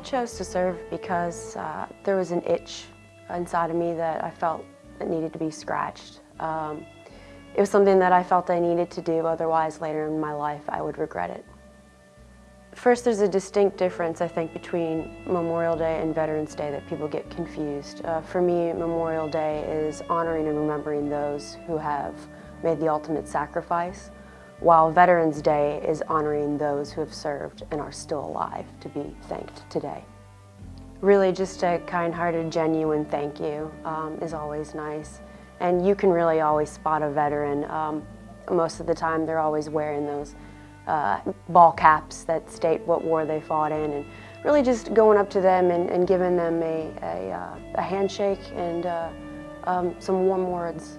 chose to serve because uh, there was an itch inside of me that I felt that needed to be scratched. Um, it was something that I felt I needed to do, otherwise later in my life I would regret it. First, there's a distinct difference, I think, between Memorial Day and Veterans Day that people get confused. Uh, for me, Memorial Day is honoring and remembering those who have made the ultimate sacrifice, while Veterans Day is honoring those who have served and are still alive to be thanked today. Really just a kind-hearted, genuine thank you um, is always nice. And you can really always spot a veteran. Um, most of the time they're always wearing those uh, ball caps that state what war they fought in and really just going up to them and, and giving them a, a, uh, a handshake and uh, um, some warm words.